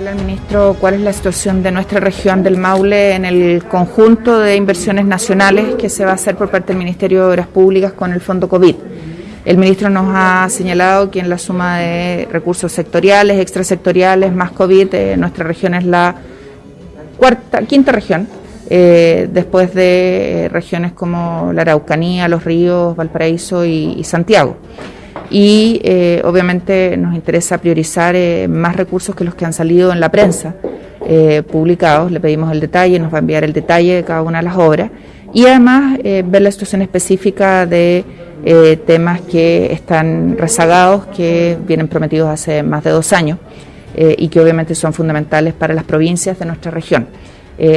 ministro cuál es la situación de nuestra región del Maule en el conjunto de inversiones nacionales que se va a hacer por parte del Ministerio de Obras Públicas con el Fondo COVID. El ministro nos ha señalado que en la suma de recursos sectoriales, extrasectoriales, más COVID, eh, nuestra región es la quinta región, eh, después de regiones como la Araucanía, Los Ríos, Valparaíso y Santiago y eh, obviamente nos interesa priorizar eh, más recursos que los que han salido en la prensa eh, publicados. Le pedimos el detalle, nos va a enviar el detalle de cada una de las obras y además ver la situación específica de temas que están rezagados, que vienen prometidos hace más de dos años y que obviamente son fundamentales para las provincias de nuestra región.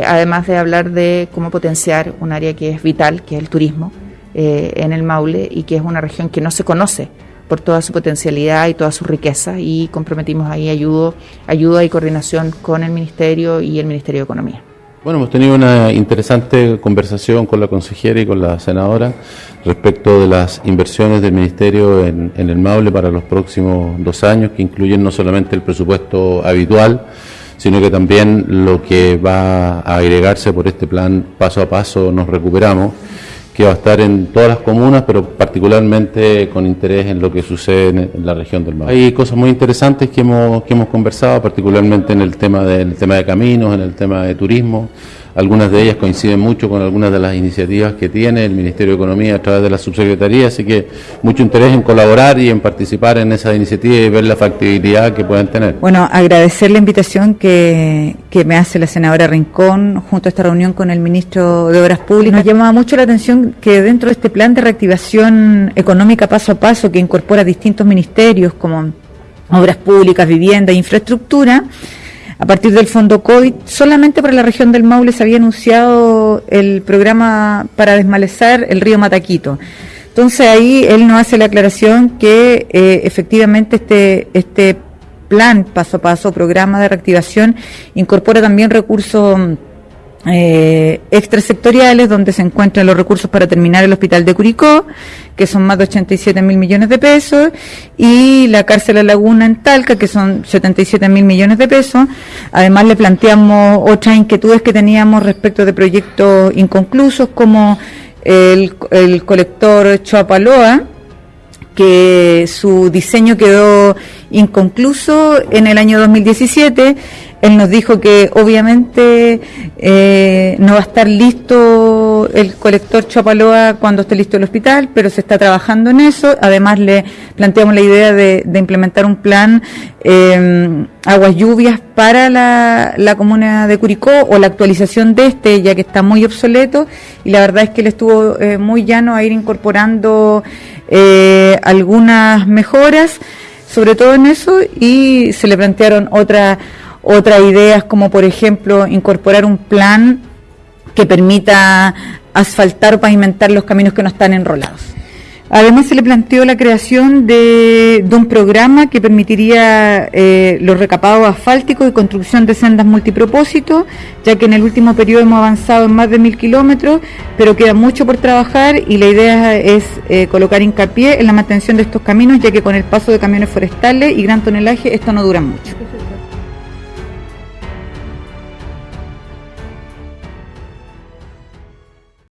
además de hablar de cómo potenciar un área que es vital, que es el turismo en el Maule y que es una región que no se conoce por toda su potencialidad y toda su riqueza y comprometimos ahí ayudo, ayuda y coordinación con el Ministerio y el Ministerio de Economía. Bueno, hemos tenido una interesante conversación con la consejera y con la senadora respecto de las inversiones del Ministerio en, en, el Maule para los próximos dos años, que incluyen no solamente el presupuesto habitual, sino que también lo que va a agregarse por este plan paso a paso nos recuperamos que va a estar en todas las comunas, pero particularmente con interés en lo que sucede en, la región del Mar. Hay cosas muy interesantes que hemos, que hemos conversado, particularmente en el tema, del tema de caminos, en el tema de turismo. Algunas de ellas coinciden mucho con algunas de las iniciativas que tiene el Ministerio de Economía a través de la subsecretaría, así que mucho interés en colaborar y en participar en esa iniciativa y ver la factibilidad que pueden tener. Bueno, agradecer la invitación que, que me hace la senadora Rincón junto a esta reunión con el ministro de Obras Públicas. Nos llamaba mucho la atención que dentro de este plan de reactivación económica paso a paso que incorpora distintos ministerios como Obras Públicas, Vivienda e Infraestructura, a partir del fondo COVID, solamente para la región del Maule se había anunciado el programa para desmalezar el río Mataquito. Entonces ahí él nos hace la aclaración que eh, efectivamente este, este plan paso a paso, programa de reactivación, incorpora también recursos eh, extrasectoriales donde se encuentran los recursos para terminar el hospital de Curicó, que son más de 87 mil millones de pesos, y la cárcel La Laguna en Talca, que son 77 mil millones de pesos. Además le planteamos otras inquietudes que teníamos respecto de proyectos inconclusos, como el, el colector Choapaloa, que su diseño quedó inconcluso en el año 2017. Él nos dijo que obviamente eh, no va a estar listo el colector Chapaloa cuando esté listo el hospital, pero se está trabajando en eso. Además le planteamos la idea de, implementar un plan eh, aguas lluvias para la, comuna de Curicó o la actualización de este, ya que está muy obsoleto. Y la verdad es que él estuvo eh, muy llano a ir incorporando eh, algunas mejoras, sobre todo en eso, y se le plantearon otras otras ideas como por ejemplo incorporar un plan que permita asfaltar o pavimentar los caminos que no están enrolados. Además se le planteó la creación de, un programa que permitiría eh, los recapados asfálticos y construcción de sendas multipropósito, ya que en el último periodo hemos avanzado en más de mil kilómetros, pero queda mucho por trabajar y la idea es eh, colocar hincapié en la mantención de estos caminos, ya que con el paso de camiones forestales y gran tonelaje esto no dura mucho.